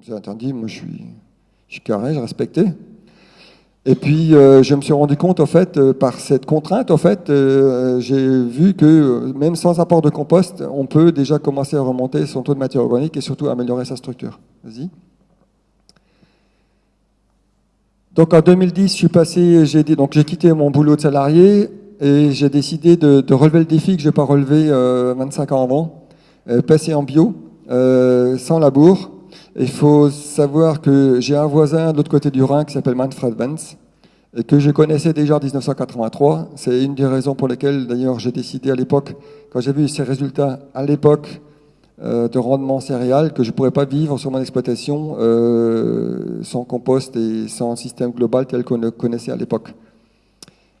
C'est interdit, moi je suis, je suis carré, je respectais. Et puis euh, je me suis rendu compte, en fait, euh, par cette contrainte, en fait, euh, j'ai vu que même sans apport de compost, on peut déjà commencer à remonter son taux de matière organique et surtout améliorer sa structure. Vas-y. Donc en 2010, je suis passé, j'ai donc j'ai quitté mon boulot de salarié et j'ai décidé de, de relever le défi que je n'ai pas relevé euh, 25 ans avant, passer en bio, sans labour. Il faut savoir que j'ai un voisin de l'autre côté du Rhin qui s'appelle Manfred Vance et que je connaissais déjà en 1983. C'est une des raisons pour lesquelles d'ailleurs j'ai décidé à l'époque, quand j'ai vu ces résultats à l'époque euh, de rendement céréal, que je ne pourrais pas vivre sur mon exploitation euh, sans compost et sans système global tel qu'on le connaissait à l'époque.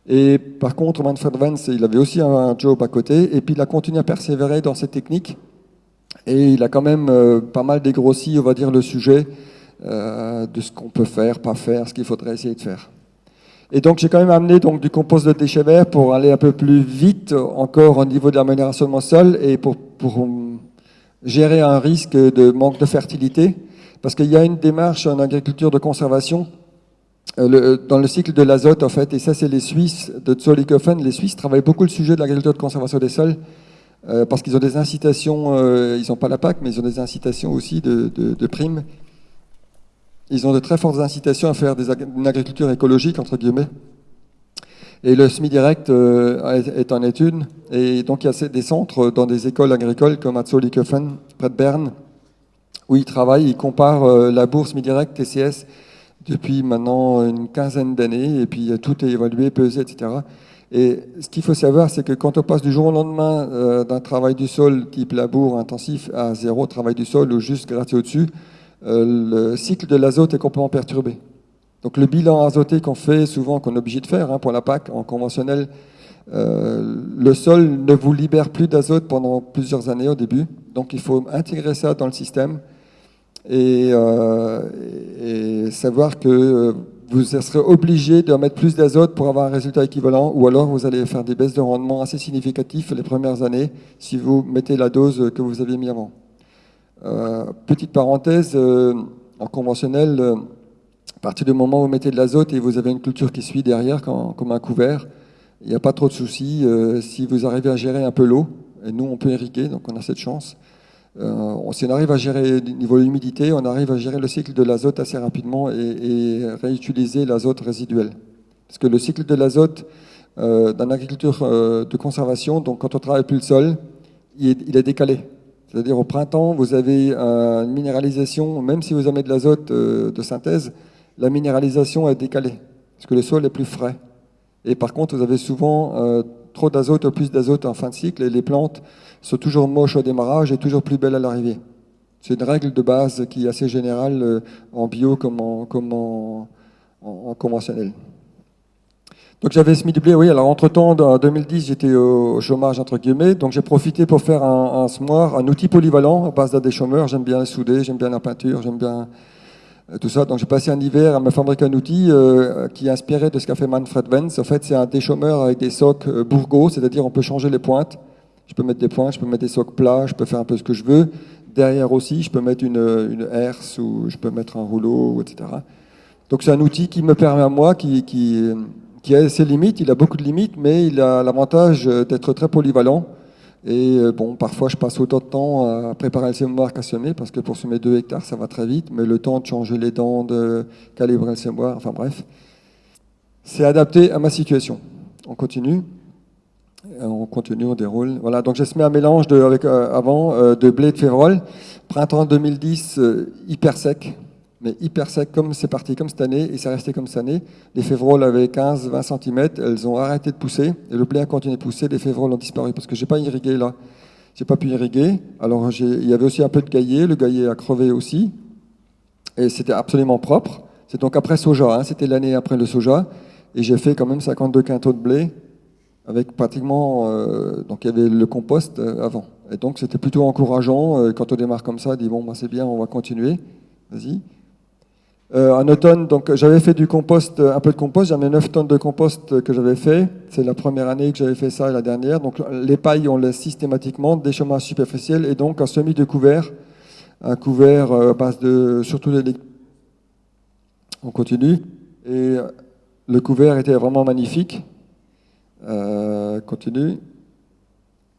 Et par contre, Manfred Vance, il avait aussi un job à côté, et puis il a continué à persévérer dans cette technique, et il a quand même euh, pas mal dégrossi, on va dire, le sujet euh, de ce qu'on peut faire, pas faire, ce qu'il faudrait essayer de faire. Et donc j'ai quand même amené donc, du compost de déchets verts pour aller un peu plus vite encore au niveau de l'amélioration de mon sol et pour, pour gérer un risque de manque de fertilité. Parce qu'il y a une démarche en agriculture de conservation euh, dans le cycle de l'azote, en fait, et ça, c'est les Suisses de Zollikofen. Les Suisses travaillent beaucoup le sujet de l'agriculture de conservation des sols euh, parce qu'ils ont des incitations, euh, ils n'ont pas la PAC, mais ils ont des incitations aussi de, primes. Ils ont de très fortes incitations à faire des ag- une agriculture écologique, entre guillemets. Et le SMI Direct euh, est en étude. Et donc, il y a des centres dans des écoles agricoles comme à près de Berne, où ils travaillent, ils comparent la bourse SMI Direct, TCS, depuis maintenant une quinzaine d'années, et puis tout est évalué, pesé, etc. Et ce qu'il faut savoir, c'est que quand on passe du jour au lendemain euh, d'un travail du sol type labour intensif à zéro travail du sol ou juste gratter au-dessus, euh, le cycle de l'azote est complètement perturbé. Donc le bilan azoté qu'on fait souvent, qu'on est obligé de faire hein, pour la PAC en conventionnel, euh, le sol ne vous libère plus d'azote pendant plusieurs années au début. Donc il faut intégrer ça dans le système et, savoir que vous serez obligé de mettre plus d'azote pour avoir un résultat équivalent, ou alors vous allez faire des baisses de rendement assez significatives les premières années si vous mettez la dose que vous aviez mis avant. Euh, petite parenthèse, euh, en conventionnel, euh, à partir du moment où vous mettez de l'azote et vous avez une culture qui suit derrière comme un couvert, il n'y a pas trop de soucis. si vous arrivez à gérer un peu l'eau, et nous on peut irriguer, donc on a cette chance. Euh, si on arrive à gérer le niveau de l'humidité, on arrive à gérer le cycle de l'azote assez rapidement et, réutiliser l'azote résiduel. Parce que le cycle de l'azote euh, dans l'agriculture euh, de conservation, donc quand on travaille plus le sol, il est, décalé. C'est-à-dire au printemps, vous avez une minéralisation, même si vous avez de l'azote de synthèse, la minéralisation est décalée, parce que le sol est plus frais. Et par contre, vous avez souvent trop d'azote ou plus d'azote en fin de cycle, et les plantes sont toujours moches au démarrage et toujours plus belles à l'arrivée. C'est une règle de base qui est assez générale euh, en bio comme en, conventionnel. Donc j'avais SMI doublé, oui. Alors entre-temps, en 2010, j'étais au chômage, entre guillemets. Donc j'ai profité pour faire un, un semoir, un outil polyvalent à base des chômeurs. J'aime bien souder, j'aime bien la peinture, j'aime bien tout ça. Donc j'ai passé un hiver à me fabriquer un outil euh, qui est inspiré de ce qu'a fait Manfred Vance. En fait, c'est un déchômeur avec des socs euh, c'est-à-dire on peut changer les pointes. Je peux mettre des pointes, je peux mettre des socs plats, je peux faire un peu ce que je veux. Derrière aussi, je peux mettre une, une herse ou je peux mettre un rouleau, etc. Donc c'est un outil qui me permet à moi, qui, qui, qui a ses limites, il a beaucoup de limites, mais il a l'avantage euh, d'être très polyvalent. Et euh, bon, parfois je passe autant de temps à préparer le sémoir qu'à semer, parce que pour semer 2 hectares, ça va très vite, mais le temps de changer les dents, de calibrer le sémoir, enfin bref, c'est adapté à ma situation. On continue. Euh, On continue, on déroule. Voilà, donc j'ai semé un mélange de, avec, euh, avant de blé de févrole. Printemps 2010, euh, hyper sec, mais hyper sec comme c'est parti comme cette année, et c'est resté comme cette année. Les févroles avaient 15-20 cm, elles ont arrêté de pousser, et le blé a continué de pousser, les févroles ont disparu, parce que j'ai pas irrigué là. J'ai pas pu irriguer. Alors il y avait aussi un peu de gaillet, le gaillet a crevé aussi, et c'était absolument propre. C'est donc après soja, hein, c'était l'année après le soja, et j'ai fait quand même 52 quintaux de blé, avec pratiquement, euh, donc il y avait le compost euh, avant. Et donc c'était plutôt encourageant, euh, quand on démarre comme ça, on dit bon, bah, c'est bien, on va continuer. Vas-y. Euh, en automne, donc j'avais fait du compost, un peu de compost. J'avais 9 tonnes de compost que j'avais fait. C'est la première année que j'avais fait ça et la dernière. Donc les pailles, on laisse systématiquement des chômages superficiels et donc un semis de couvert, un couvert à base de surtout les On continue. Et le couvert était vraiment magnifique. Euh, continue.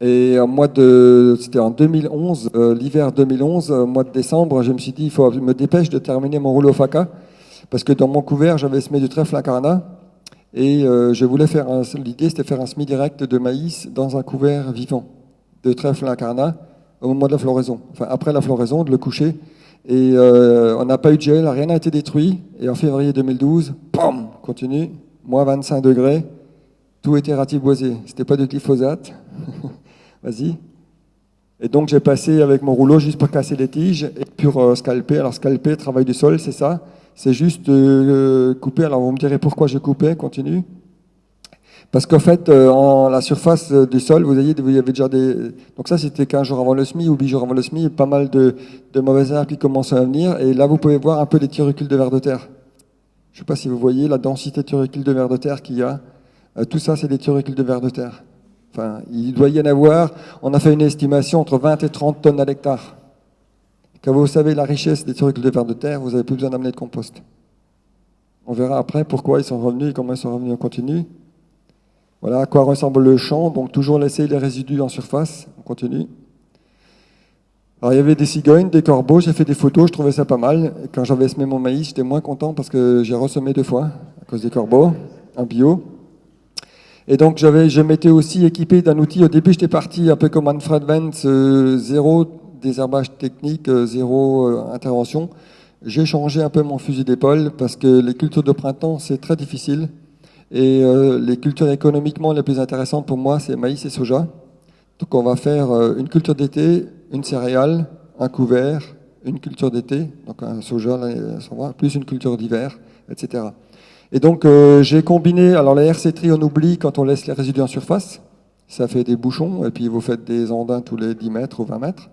Et en mois de, c'était en 2011, euh, l'hiver 2011, au mois de décembre, je me suis dit, il faut me dépêche de terminer mon rouleau FACA, parce que dans mon couvert, j'avais semé du trèfle incarnat, et euh, je voulais faire, l'idée c'était faire un semis direct de maïs dans un couvert vivant de trèfle incarnat au moment de la floraison, enfin après la floraison, de le coucher. Et euh, on n'a pas eu de gel, rien n'a été détruit. Et en février 2012, pam, continue, moins 25 degrés, tout était ratiboisé. C'était pas de glyphosate. Vas-y. Et donc j'ai passé avec mon rouleau juste pour casser les tiges et pour euh, scalper. Alors scalper, travail du sol, c'est ça. C'est juste euh, couper. Alors vous me direz pourquoi je coupais, continue. Parce qu'en fait, euh, en la surface du sol, vous voyez, il y avait déjà des... Donc ça, c'était 15 jours avant le SMI ou 8 jours avant le SMI, pas mal de, de mauvaises herbes qui commençaient à venir. Et là, vous pouvez voir un peu des turucules de vers de terre. Je ne sais pas si vous voyez la densité de turucules de vers de terre qu'il y a. tout ça, c'est des turucules de vers de terre. Enfin, il doit y en avoir, on a fait une estimation entre 20 et 30 tonnes à l'hectare. Quand vous savez la richesse des trucs de vers de terre, vous n'avez plus besoin d'amener de compost. On verra après pourquoi ils sont revenus et comment ils sont revenus en continu. Voilà à quoi ressemble le champ. Donc toujours laisser les résidus en surface. On continue. Alors il y avait des cigognes, des corbeaux, j'ai fait des photos, je trouvais ça pas mal. quand j'avais semé mon maïs, j'étais moins content parce que j'ai ressemé deux fois à cause des corbeaux, en bio. Et donc, je m'étais aussi équipé d'un outil. Au début, j'étais parti un peu comme Manfred Vance, euh, zéro désherbage technique, euh, zéro euh, intervention. J'ai changé un peu mon fusil d'épaule parce que les cultures de printemps, c'est très difficile. Et les cultures économiquement les plus intéressantes pour moi, c'est maïs et soja. Donc, on va faire une culture d'été, une céréale, un couvert, une culture d'été, donc un soja, plus une culture d'hiver, etc. Et donc euh, j'ai combiné, alors la RC on oublie quand on laisse les résidus en surface, ça fait des bouchons, et puis vous faites des andins tous les 10 mètres ou 20 mètres.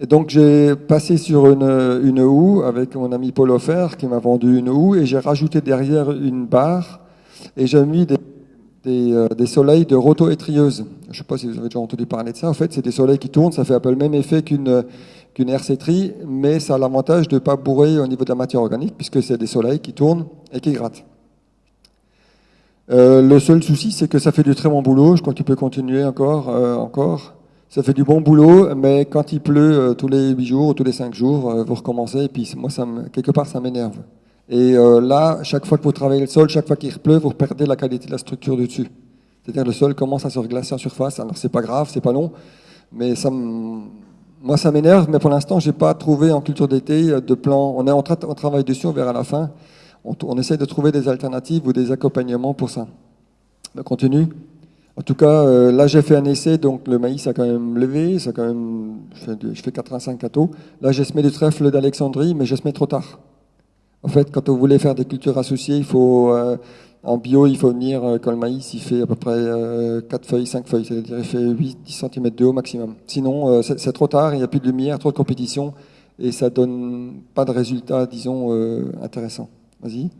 Et donc j'ai passé sur une, une, houe avec mon ami Paul Offer qui m'a vendu une houe, et j'ai rajouté derrière une barre, et j'ai mis des, des, euh, des, soleils de roto-étrieuse. Je ne sais pas si vous avez déjà entendu parler de ça, en fait c'est des soleils qui tournent, ça fait un peu le même effet qu'une qu'une RC-tri, mais ça a l'avantage de ne pas bourrer au niveau de la matière organique, puisque c'est des soleils qui tournent et qui grattent. Euh, le seul souci, c'est que ça fait du très bon boulot. Je crois que tu peux continuer encore. Euh, encore. Ça fait du bon boulot, mais quand il pleut euh, tous les 8 jours, tous les 5 jours, vous recommencez, et puis moi, quelque part, ça m'énerve. Et là, chaque fois que vous travaillez le sol, chaque fois qu'il pleut, vous perdez la qualité de la structure du dessus. C'est-à-dire le sol commence à se reglacer en surface. Alors c'est pas grave, c'est pas long, mais moi, ça m'énerve, mais pour l'instant, je n'ai pas trouvé en culture d'été de plan. On est en train, on travaille dessus, on verra à la fin. On, on, essaie de trouver des alternatives ou des accompagnements pour ça. On continue. En tout cas, euh, là, j'ai fait un essai, donc le maïs a quand même levé, ça quand même, je fais, 85 cathos. Là, j'ai semé du trèfle d'Alexandrie, mais je semé trop tard. En fait, quand vous voulez faire des cultures associées, il faut euh, en bio, il faut venir, euh, quand le maïs il fait à peu près 4 euh, feuilles, 5 feuilles, c'est-à-dire il fait 8-10 cm de haut maximum. Sinon, euh, c'est trop tard, il n'y a plus de lumière, trop de compétition, et ça donne pas de résultat, disons, intéressant. Vas-y.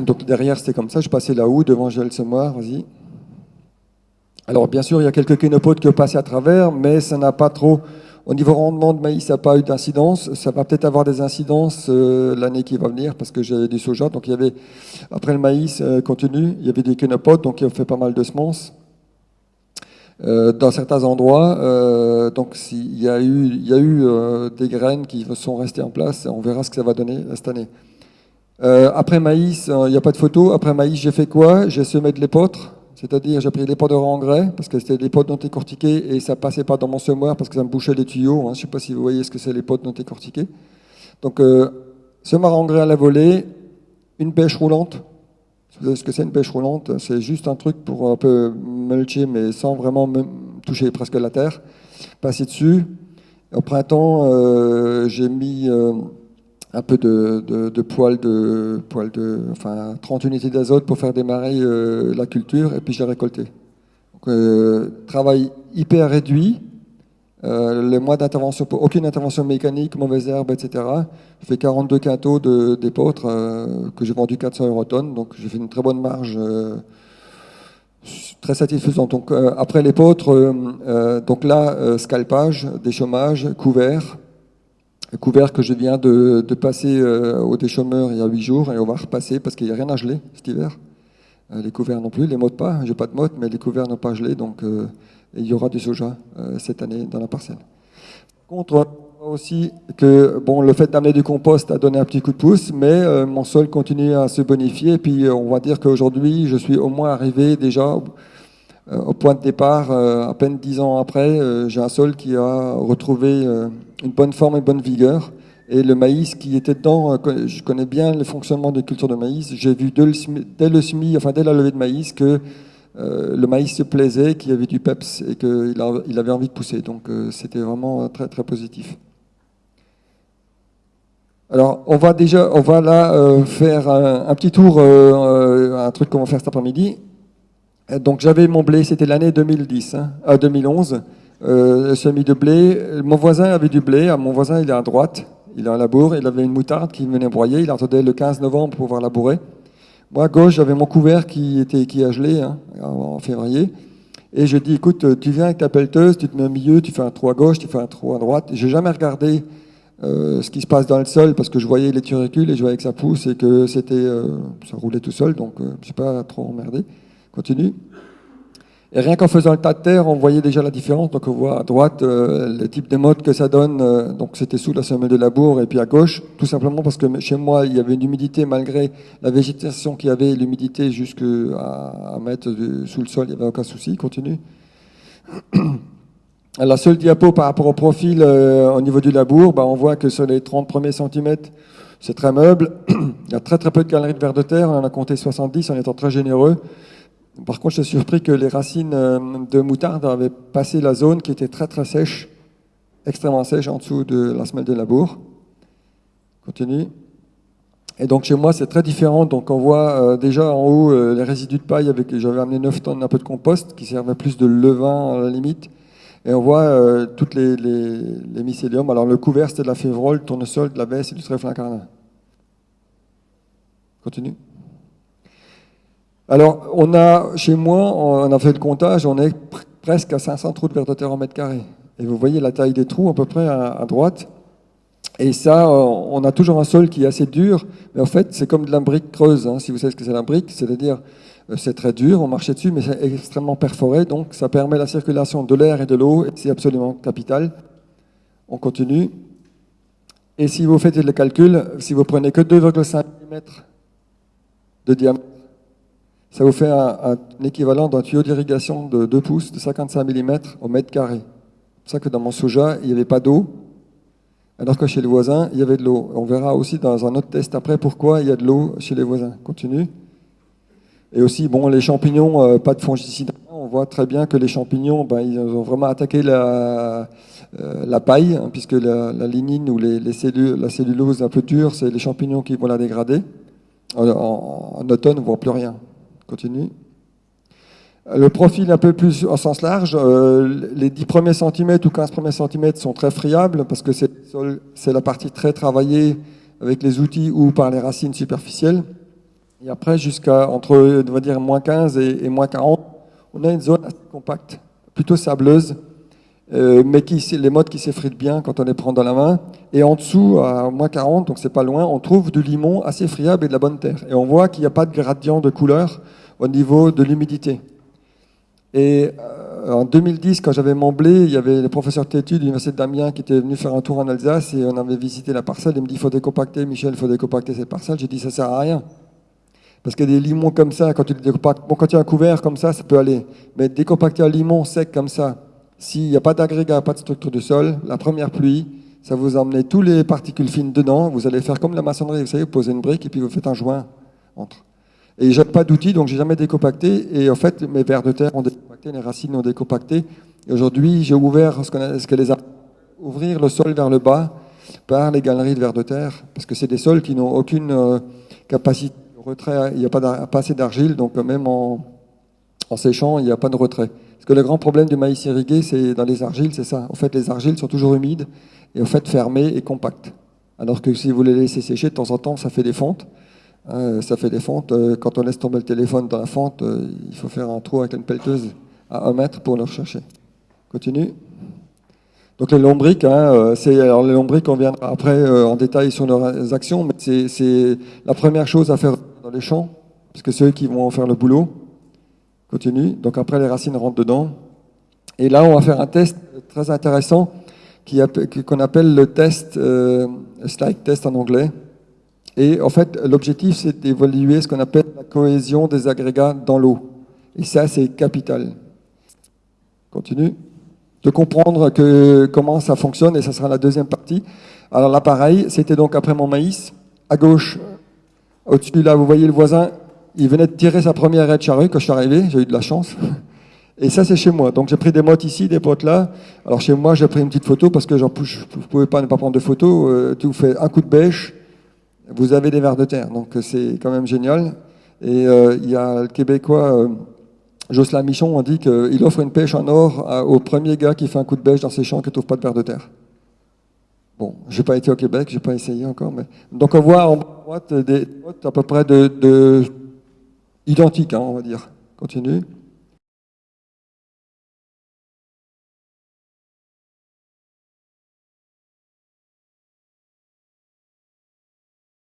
Donc derrière, c'était comme ça, je passais là-haut, devant Gel Semoir, vas-y. Alors bien sûr, il y a quelques kénopodes qui passent à travers, mais ça n'a pas trop au niveau rendement de maïs, ça n'a pas eu d'incidence. Ça va peut-être avoir des incidences euh, l'année qui va venir parce que j'ai du soja. Donc il y avait, après le maïs euh, continu, il y avait des kénopodes, donc a fait pas mal de semences. Euh, dans certains endroits, donc il y a eu, il y a eu des graines qui sont restées en place. On verra ce que ça va donner cette année. après maïs, il n'y a pas de photo. Après maïs, j'ai fait quoi? J'ai semé de l'épeautre. C'est-à-dire, j'ai pris pots de engrais, parce que c'était pots non décortiqués, et ça passait pas dans mon semoir parce que ça me bouchait les tuyaux. Hein. Je sais pas si vous voyez ce que c'est les pots non décortiqués. Donc, euh, semoir engrais à la volée, une pêche roulante. Vous savez ce que c'est une pêche roulante C'est juste un truc pour un peu mulcher, mais sans vraiment toucher presque la terre. Passer dessus. Au printemps, euh, j'ai mis... Euh, un peu de, de, de poils de, poils de, enfin 30 unités d'azote pour faire démarrer euh, la culture et puis j'ai récolté. Donc, euh, travail hyper réduit, Euh, le mois d'intervention, aucune intervention mécanique, mauvaise herbe, etc. Je fais 42 quintaux d'épeautre euh, que j'ai vendu 400 euros tonnes, donc j'ai fait une très bonne marge, très satisfaisante. Donc après l'épeautre, donc là scalpage, déchômage, couvert, couvert que je viens de, passer au déchômeur il y a 8 jours et on va repasser parce qu'il n'y a rien à geler cet hiver. les couverts non plus, les mottes pas, j'ai pas de mottes, mais les couverts n'ont pas gelé, donc et il y aura du soja euh, cette année dans la parcelle. Par contre, aussi que bon, le fait d'amener du compost a donné un petit coup de pouce, mais euh, mon sol continue à se bonifier. Et puis, euh, on va dire qu'aujourd'hui, je suis au moins arrivé déjà au point de départ, à peine dix ans après, j'ai un sol qui a retrouvé une bonne forme et bonne vigueur. Et le maïs qui était dedans, je connais bien le fonctionnement des cultures de maïs. J'ai vu dès le, semis, enfin dès la levée de maïs, que euh, le maïs se plaisait, qu'il y avait du peps et qu'il il avait envie de pousser. Donc euh, c'était vraiment très très positif. Alors on va déjà, on va là euh, faire un, petit tour, un truc qu'on va faire cet après-midi. Donc j'avais mon blé, c'était l'année 2010, hein, 2011, semis de blé. Mon voisin avait du blé, mon voisin il est à droite, il a un labour, il avait une moutarde qui venait broyer, il attendait le 15 novembre pour pouvoir labourer. Moi, à gauche, j'avais mon couvert qui, était, qui a gelé hein, en février. Et je dis, écoute, tu viens avec ta pelleteuse, tu te mets au milieu, tu fais un trou à gauche, tu fais un trou à droite. J'ai jamais regardé euh, ce qui se passe dans le sol parce que je voyais les turicules et je voyais que ça pousse et que c'était, euh, ça roulait tout seul, donc euh, je suis pas trop emmerdé. Continue. Et rien qu'en faisant le tas de terre, on voyait déjà la différence. Donc on voit à droite euh, le type de mode que ça donne. Euh, donc c'était sous la semelle de labour et puis à gauche, tout simplement parce que chez moi il y avait une humidité malgré la végétation qui avait, l'humidité jusqu'à à mettre sous le sol, il n'y avait aucun souci. Continue. La seule diapo par rapport au profil euh, au niveau du labour, bah, on voit que sur les 30 premiers centimètres, c'est très meuble. il y a très très peu de galeries de verre de terre. On en a compté 70 en étant très généreux. Par contre, suis surpris que les racines euh, de moutarde avaient passé la zone qui était très très sèche, extrêmement sèche en dessous de la semelle de labour. Continue. Et donc chez moi, c'est très différent. Donc on voit euh, déjà en haut euh, les résidus de paille avec j'avais amené 9 tonnes un peu de compost qui servait plus de levain à la limite. Et on voit toutes les, mycéliums. Alors le couvert, c'était de la févrole, le tournesol, de la baisse et du trèfle incarnat. Continue. Alors, on a, chez moi, on a fait le comptage, on est presque à 500 trous de verre de terre en mètre carré. Et vous voyez la taille des trous à peu près à, droite. Et ça, euh, on a toujours un sol qui est assez dur, mais en fait, c'est comme de la brique creuse, hein, si vous savez ce que c'est la brique, c'est-à-dire euh, c'est très dur, on marchait dessus, mais c'est extrêmement perforé, donc ça permet la circulation de l'air et de l'eau, c'est absolument capital. On continue. Et si vous faites le calcul, si vous prenez que 2,5 mm de diamètre, ça vous fait un, équivalent d'un tuyau d'irrigation de 2 pouces de 55 mm au mètre carré. C'est pour ça que dans mon soja, il n'y avait pas d'eau, alors que chez les voisins, il y avait de l'eau. On verra aussi dans un autre test après pourquoi il y a de l'eau chez les voisins. Continue. Et aussi, bon, les champignons, euh, pas de fongicides. On voit très bien que les champignons, ben, ils ont vraiment attaqué la, euh, la paille, hein, puisque la, lignine ou les, cellules, la cellulose un peu dure, c'est les champignons qui vont la dégrader. En, en automne, on ne voit plus rien. Le profil un peu plus en sens large, euh, les 10 premiers centimètres ou 15 premiers centimètres sont très friables parce que c'est la partie très travaillée avec les outils ou par les racines superficielles. Et après, jusqu'à entre on va dire, moins 15 et, moins 40, on a une zone assez compacte, plutôt sableuse, euh, mais qui, les modes qui s'effritent bien quand on les prend dans la main. Et en dessous, à moins 40, donc c'est pas loin, on trouve du limon assez friable et de la bonne terre. Et on voit qu'il n'y a pas de gradient de couleur au niveau de l'humidité. Et euh, en 2010, quand j'avais mon blé, il y avait le professeur Tétu de l'Université d'Amiens qui était venu faire un tour en Alsace et on avait visité la parcelle. Il me dit il faut décompacter, Michel, il faut décompacter cette parcelle. J'ai dit ça sert à rien. Parce que des limons comme ça, quand tu les décompactes, bon, quand tu as un couvert comme ça, ça peut aller. Mais décompacter un limon sec comme ça, s'il n'y a pas d'agrégat, pas de structure de sol, la première pluie, ça vous emmène tous les particules fines dedans. Vous allez faire comme la maçonnerie, vous savez, vous posez une brique et puis vous faites un joint entre. Et j'ai pas d'outils, donc j'ai jamais décompacté. Et en fait, mes vers de terre ont décompacté, les racines ont décompacté. Et aujourd'hui, j'ai ouvert ce, qu'on ce que les ouvrir le sol vers le bas par les galeries de vers de terre, parce que c'est des sols qui n'ont aucune euh, capacité de retrait. Il n'y a pas, pas assez d'argile, donc même en, en séchant, il n'y a pas de retrait. Parce que le grand problème du maïs irrigué, c'est dans les argiles, c'est ça. En fait, les argiles sont toujours humides et en fait fermées et compactes. Alors que si vous les laissez sécher, de temps en temps, ça fait des fentes. Hein, ça fait des fentes. Euh, quand on laisse tomber le téléphone dans la fente, euh, il faut faire un trou avec une pelleteuse à un mètre pour le rechercher. Continue. Donc les lombriques, hein, euh, c'est alors les lombriques, on viendra après en détail sur leurs actions, mais c'est la première chose à faire dans les champs, parce que c'est eux qui vont faire le boulot. Continue. Donc après les racines rentrent dedans. Et là, on va faire un test très intéressant qu'on appelle le test, slide test en anglais. Et en fait, l'objectif, c'est d'évaluer ce qu'on appelle la cohésion des agrégats dans l'eau. Et ça, c'est capital. Continue. De comprendre comment ça fonctionne, et ça sera la deuxième partie. Alors là, pareil, c'était donc après mon maïs. À gauche, au-dessus, là, vous voyez le voisin, il venait de tirer sa première raie de charrue quand je suis arrivé, j'ai eu de la chance. Et ça, c'est chez moi. Donc j'ai pris des mottes ici, des potes là. Alors chez moi, j'ai pris une petite photo parce que je ne pouvais pas ne pas prendre de photo. Euh, tu fais un coup de bêche, vous avez des vers de terre. Donc c'est quand même génial. Et euh, il y a le Québécois euh, Jocelyn Michon, on dit qu'il offre une pêche en or au premier gars qui fait un coup de bêche dans ses champs qui ne trouve pas de vers de terre. Bon, je n'ai pas été au Québec, je n'ai pas essayé encore. Donc on voit en droite des à peu près de, identiques, hein, on va dire. Continue.